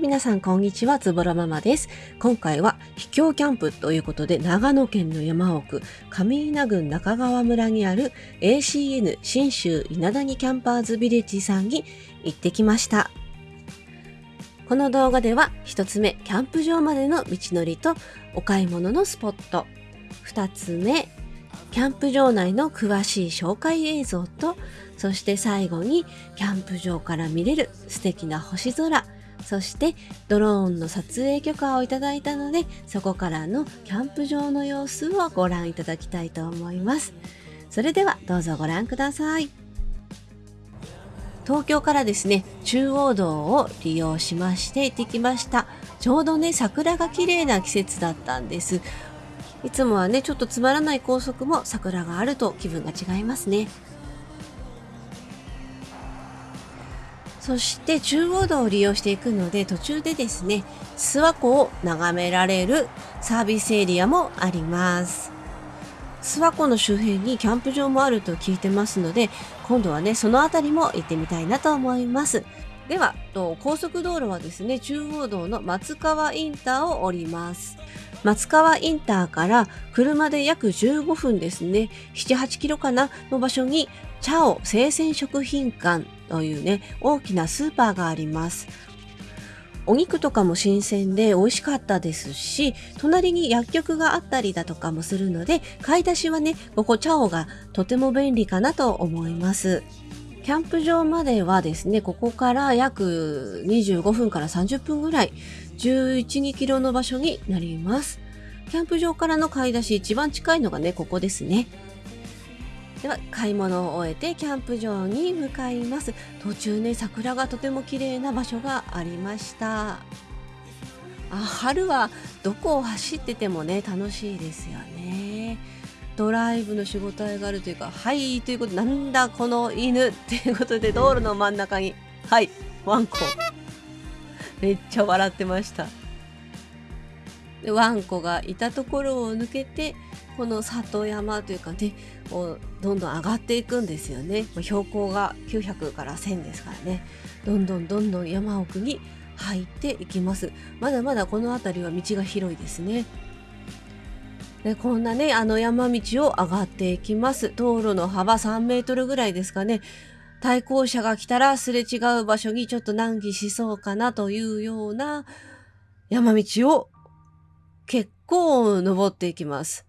皆さんこんにちは、つぼらママです。今回は秘境キャンプということで、長野県の山奥、上稲郡中川村にある ACN 新州稲谷キャンパーズビレッジさんに行ってきました。この動画では1つ目、キャンプ場までの道のりとお買い物のスポット。2つ目、キャンプ場内の詳しい紹介映像と、そして最後にキャンプ場から見れる素敵な星空、そしてドローンの撮影許可をいただいたのでそこからのキャンプ場の様子をご覧いただきたいと思います。それではどうぞご覧ください。東京からですね中央道を利用しまして行ってきました。ちょうどね桜が綺麗な季節だったんです。いつもはねちょっとつまらない高速も桜があると気分が違いますね。そして中央道を利用していくので途中でですね諏訪湖を眺められるサービスエリアもあります。諏訪湖の周辺にキャンプ場もあると聞いてますので今度はねその辺りも行ってみたいなと思います。では高速道路はですね中央道の松川インターを降ります。松川インターから車で約15分ですね78キロかなの場所にチャオ生鮮食品館というね、大きなスーパーがあります。お肉とかも新鮮で美味しかったですし、隣に薬局があったりだとかもするので、買い出しはね、ここチャオがとても便利かなと思います。キャンプ場まではですね、ここから約25分から30分ぐらい、11、2キロの場所になります。キャンプ場からの買い出し一番近いのがね、ここですね。では買い物を終えてキャンプ場に向かいます途中ね桜がとても綺麗な場所がありましたあ春はどこを走っててもね楽しいですよねドライブの仕事があるというかはいということでなんだこの犬っていうことで道路の真ん中にはいワンコめっちゃ笑ってました。でワンコがいたところを抜けてこの里山というかねをどんどん上がっていくんですよね。標高が900から1000ですからね。どんどんどんどん山奥に入っていきます。まだまだこの辺りは道が広いですね。でこんなねあの山道を上がっていきます。道路の幅3メートルぐらいですかね。対向車が来たらすれ違う場所にちょっと難儀しそうかなというような山道を結構登っていきます。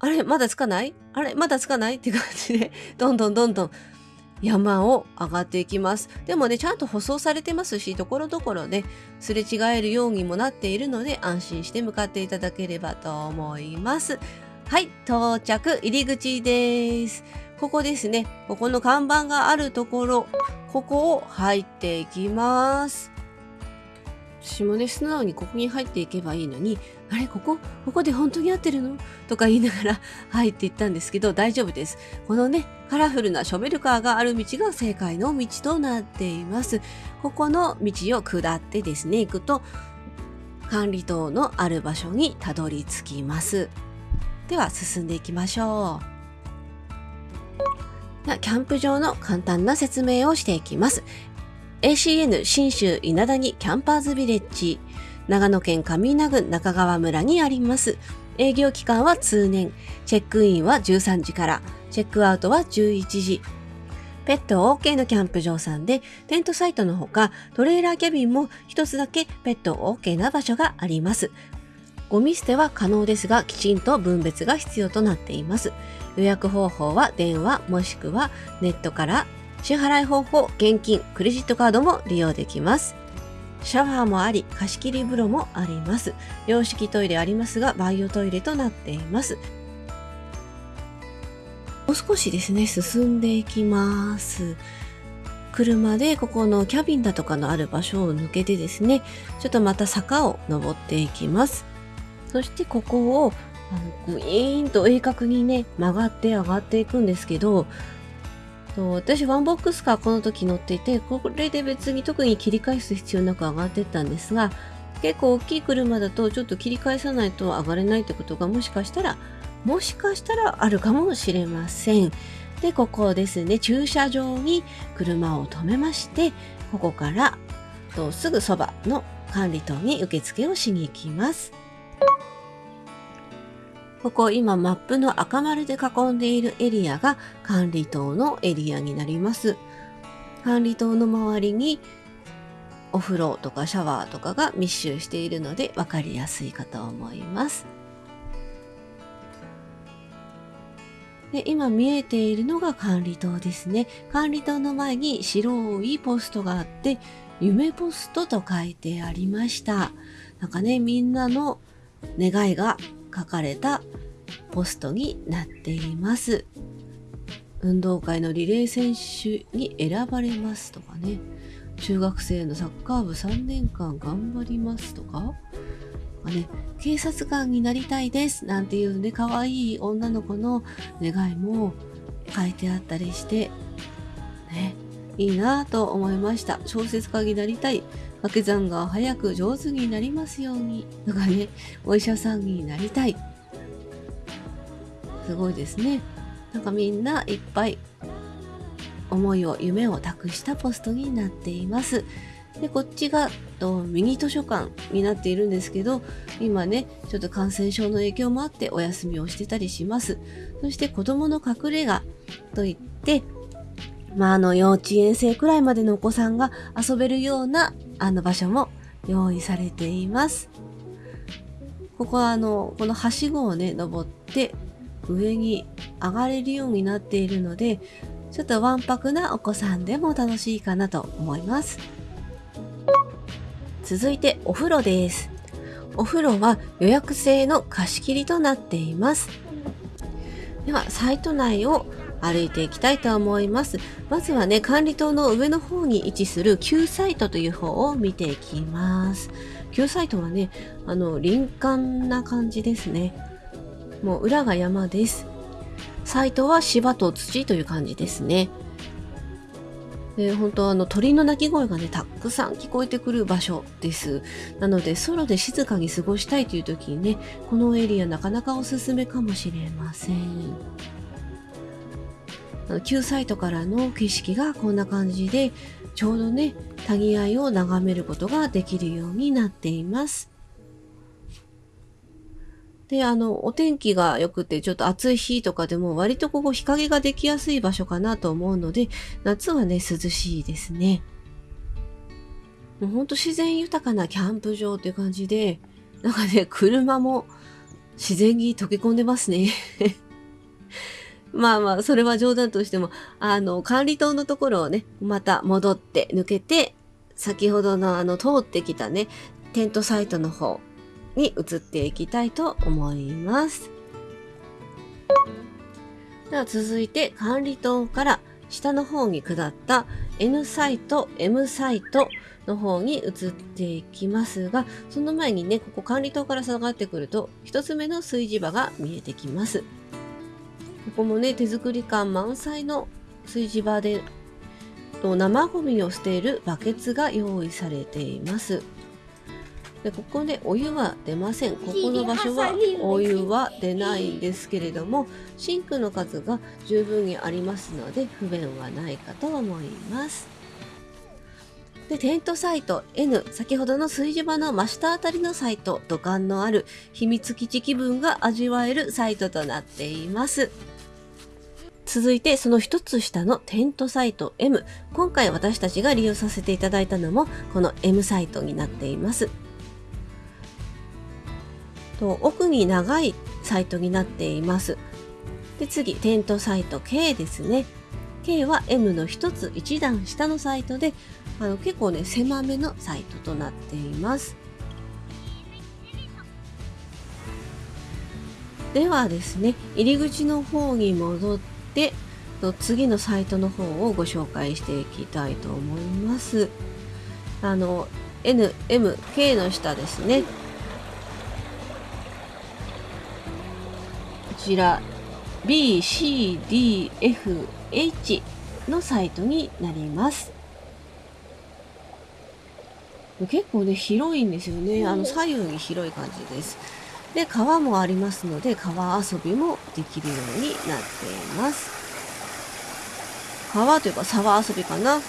あれまだつかない？あれまだつかない？って感じで、どんどんどんどん山を上がっていきます。でもね、ちゃんと舗装されてますし、ところどころね、すれ違えるようにもなっているので、安心して向かっていただければと思います。はい、到着、入り口です。ここですね。ここの看板があるところ、ここを入っていきます。私もね、素直にここに入っていけばいいのに、あれここここで本当に合ってるの？とか言いながら 入っていったんですけど、大丈夫です。このね、カラフルなショベルカーがある道が正解の道となっています。ここの道を下ってですね、行くと、管理棟のある場所にたどり着きます。では進んでいきましょう。キャンプ場の簡単な説明をしていきます。ACN 新州稲谷キャンパーズビレッジ。長野県上稲郡中川村にあります。営業期間は通年。チェックインは13時から。チェックアウトは11時。ペット OK のキャンプ場さんでテントサイトのほかトレーラーキャビンも一つだけペット OK な場所があります。ゴミ捨ては可能ですがきちんと分別が必要となっています予約方法は電話もしくはネットから支払い方法、現金、クレジットカードも利用できます。シャワーもあり、貸し切り風呂もあります。洋式トイレありますが、バイオトイレとなっています。もう少しですね、進んでいきます。車でここのキャビンだとかのある場所を抜けてですね、ちょっとまた坂を登っていきます。そしてここをあのグイーンと鋭角にね、曲がって上がっていくんですけど、そう私ワンボックスカーこの時乗っていてこれで別に特に切り返す必要なく上がってったんですが結構大きい車だとちょっと切り返さないと上がれないってことがもしかしたらもしかしたらあるかもしれません。でここですね駐車場に車を止めましてここからとすぐそばの管理棟に受付をしに行きます。ここ今マップの赤丸で囲んでいるエリアが管理棟のエリアになります。管理棟の周りにお風呂とかシャワーとかが密集しているので分かりやすいかと思います。で今見えているのが管理棟ですね。管理棟の前に白いポストがあって、夢ポストと書いてありました。なんかね、みんなの願いが書かれたポストになっています。運動会のリレー選手に選ばれますとかね。中学生のサッカー部3年間頑張りますとか。ね、警察官になりたいですなんていうね、可愛い女の子の願いも書いてあったりして、ね、いいなぁと思いました。小説家になりたい。掛け算が早く上手になりますように。とかね、お医者さんになりたい。すごいですね。なんかみんないっぱい思いを、夢を託したポストになっています。で、こっちがとミニ図書館になっているんですけど、今ね、ちょっと感染症の影響もあってお休みをしてたりします。そして子供の隠れ家といって、まあ、あの、幼稚園生くらいまでのお子さんが遊べるような、あの場所も用意されています。ここはあの、このはしごをね、登って上に上がれるようになっているので、ちょっとわんぱくなお子さんでも楽しいかなと思います。続いてお風呂です。お風呂は予約制の貸し切りとなっています。では、サイト内を歩いていきたいと思います。まずはね、管理棟の上の方に位置する旧サイトという方を見ていきます。旧サイトはね、あの、林間な感じですね。もう裏が山です。サイトは芝と土という感じですね。で本当あの鳥の鳴き声がねたくさん聞こえてくる場所ですなのでソロで静かに過ごしたいという時にねこのエリアなかなかおすすめかもしれません旧サイトからの景色がこんな感じでちょうどね谷合を眺めることができるようになっていますで、あの、お天気が良くてちょっと暑い日とかでも割とここ日陰ができやすい場所かなと思うので、夏はね、涼しいですね。もうほんと自然豊かなキャンプ場って感じで、なんかね、車も自然に溶け込んでますね。まあまあ、それは冗談としても、あの、管理棟のところをね、また戻って抜けて、先ほどのあの、通ってきたね、テントサイトの方、に移っていきたいと思います。では続いて管理棟から下の方に下った N サイト、M サイトの方に移っていきますが、その前にね、ここ管理棟から下がってくると、一つ目の炊事場が見えてきます。ここもね、手作り感満載の炊事場で、生ゴミを捨てるバケツが用意されています。でここでお湯は出ません。ここの場所はお湯は出ないんですけれどもシンクの数が十分にありますので不便はないかと思います。でテントサイト N 先ほどの炊事場の真下あたりのサイト土管のある秘密基地気分が味わえるサイトとなっています続いてその一つ下のテントサイト M 今回私たちが利用させていただいたのもこの M サイトになっていますと奥に長いサイトになっています。で次、テントサイト K ですね。K は M の1つ1段下のサイトであの結構ね狭めのサイトとなっています。ではですね入り口の方に戻って次のサイトの方をご紹介していきたいと思います。あの N、M、K の下ですね。ちら BCDFH のサイトになります。結構ね、広いんですよね。あの、左右に広い感じです。で、川もありますので、川遊びもできるようになっています。川というか沢遊びかな。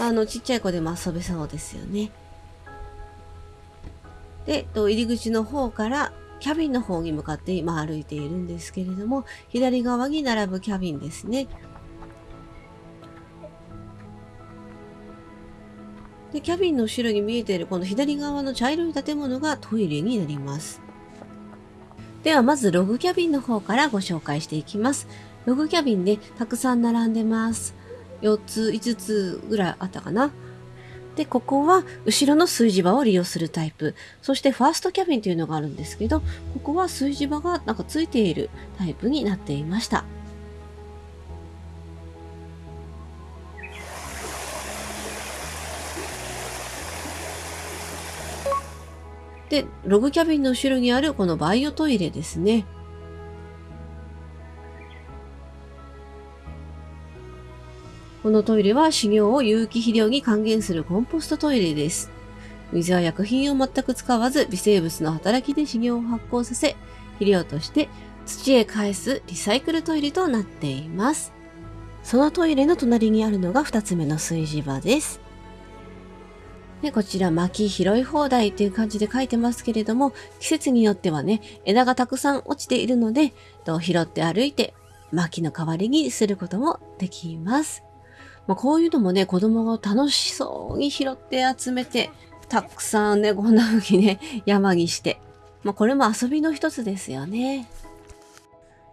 あの、ちっちゃい子でも遊べそうですよね。で、入り口の方からキャビンの方に向かって今歩いているんですけれども、左側に並ぶキャビンですね。で、キャビンの後ろに見えているこの左側の茶色い建物がトイレになります。ではまずログキャビンの方からご紹介していきます。ログキャビンでたくさん並んでます。4つ、5つぐらいあったかな。で、ここは後ろの炊事場を利用するタイプ。そしてファーストキャビンというのがあるんですけど、ここは炊事場がなんかついているタイプになっていました。で、ログキャビンの後ろにあるこのバイオトイレですね。このトイレは飼料を有機肥料に還元するコンポストトイレです。水や薬品を全く使わず微生物の働きで飼料を発酵させ、肥料として土へ返すリサイクルトイレとなっています。そのトイレの隣にあるのが2つ目の炊事場です。で、こちら薪拾い放題っていう感じで書いてますけれども、季節によってはね、枝がたくさん落ちているので、拾って歩いて薪の代わりにすることもできます。まあ、こういうのもね、子供が楽しそうに拾って集めて、たくさんね、こんな風にね、山にして。まあ、これも遊びの一つですよね。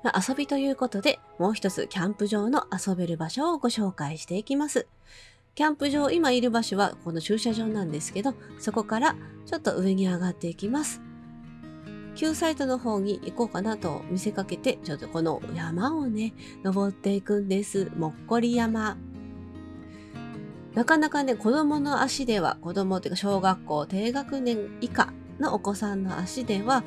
まあ、遊びということで、もう一つキャンプ場の遊べる場所をご紹介していきます。キャンプ場、今いる場所はこの駐車場なんですけど、そこからちょっと上に上がっていきます。旧サイトの方に行こうかなと見せかけて、ちょっとこの山をね、登っていくんです。もっこり山。なかなかね、子供の足では、子供っていうか小学校低学年以下のお子さんの足では、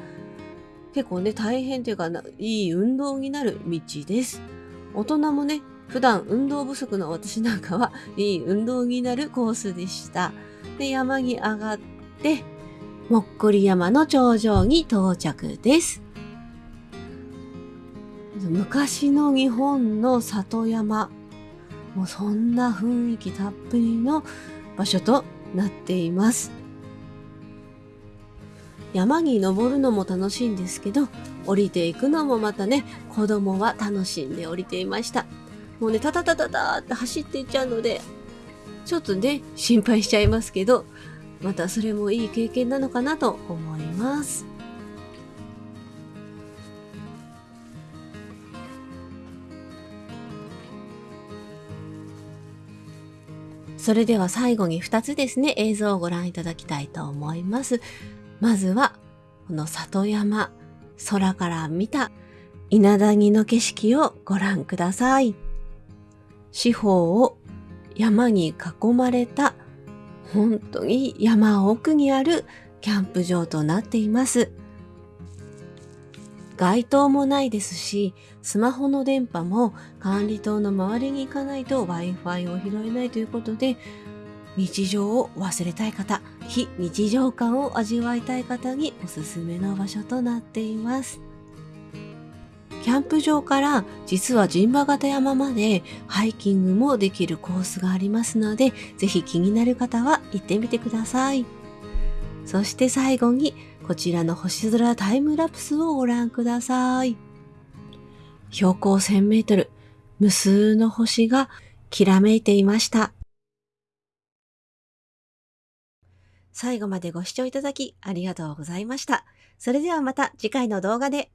結構ね、大変というか、いい運動になる道です。大人もね、普段運動不足の私なんかはいい運動になるコースでした。で、山に上がって、もっこり山の頂上に到着です。昔の日本の里山、もうそんな雰囲気たっぷりの場所となっています。山に登るのも楽しいんですけど、降りていくのもまたね、子供は楽しんで降りていました。もうね、タタタタタって走っていっちゃうので、ちょっとね、心配しちゃいますけど、またそれもいい経験なのかなと思います。それでは最後に2つですね、映像をご覧いただきたいと思います。まずは、この里山、空から見た稲谷の景色をご覧ください。四方を山に囲まれた本当に山奥にあるキャンプ場となっています。街灯もないですし、スマホの電波も管理棟の周りに行かないと Wi-Fi を拾えないということで、日常を忘れたい方、非日常感を味わいたい方におすすめの場所となっています。キャンプ場から実は陣馬形山までハイキングもできるコースがありますので、ぜひ気になる方は行ってみてください。そして最後にこちらの星空タイムラプスをご覧ください。標高1000メートル、無数の星がきらめいていました。最後までご視聴いただきありがとうございました。それではまた次回の動画で